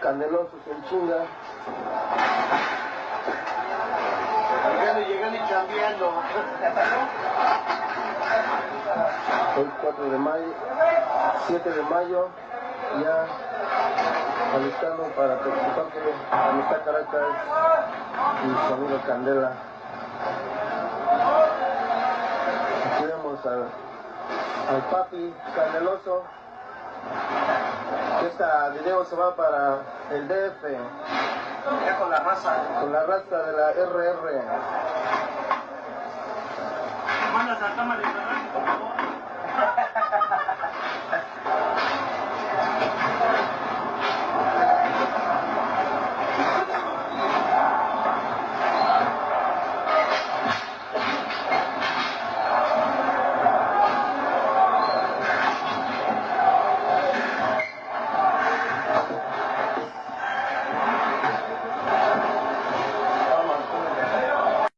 candelosos en chinga. Llegando, llegando y cambiando. Hoy 4 de mayo, 7 de mayo, ya alistando para participar de Amistad Caracas y su amigo Candela. Aquí vemos al, al papi candeloso. Este video se va para el DF con la raza. con la raza de la RR.